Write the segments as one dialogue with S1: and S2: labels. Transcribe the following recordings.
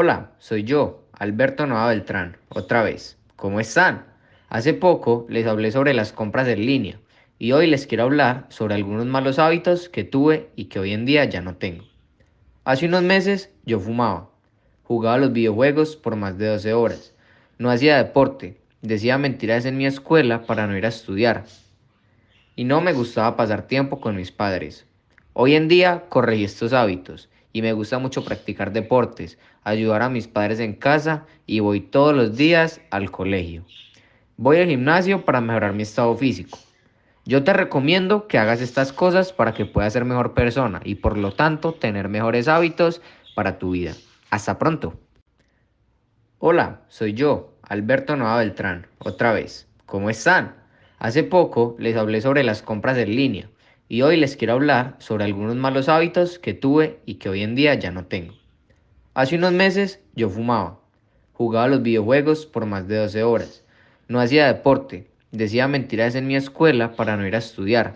S1: Hola, soy yo, Alberto Nova Beltrán, otra vez. ¿Cómo están? Hace poco les hablé sobre las compras en línea y hoy les quiero hablar sobre algunos malos hábitos que tuve y que hoy en día ya no tengo. Hace unos meses yo fumaba, jugaba los videojuegos por más de 12 horas, no hacía deporte, decía mentiras en mi escuela para no ir a estudiar y no me gustaba pasar tiempo con mis padres. Hoy en día corregí estos hábitos y me gusta mucho practicar deportes, ayudar a mis padres en casa y voy todos los días al colegio. Voy al gimnasio para mejorar mi estado físico. Yo te recomiendo que hagas estas cosas para que puedas ser mejor persona y por lo tanto tener mejores hábitos para tu vida. Hasta pronto. Hola, soy yo, Alberto Nova Beltrán, otra vez. ¿Cómo están? Hace poco les hablé sobre las compras en línea y hoy les quiero hablar sobre algunos malos hábitos que tuve y que hoy en día ya no tengo. Hace unos meses yo fumaba, jugaba los videojuegos por más de 12 horas, no hacía deporte, decía mentiras en mi escuela para no ir a estudiar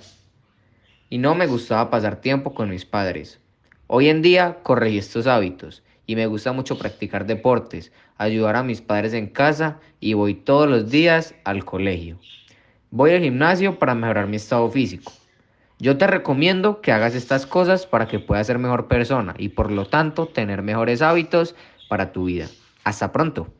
S1: y no me gustaba pasar tiempo con mis padres. Hoy en día corregí estos hábitos y me gusta mucho practicar deportes, ayudar a mis padres en casa y voy todos los días al colegio. Voy al gimnasio para mejorar mi estado físico. Yo te recomiendo que hagas estas cosas para que puedas ser mejor persona y por lo tanto tener mejores hábitos para tu vida. Hasta pronto.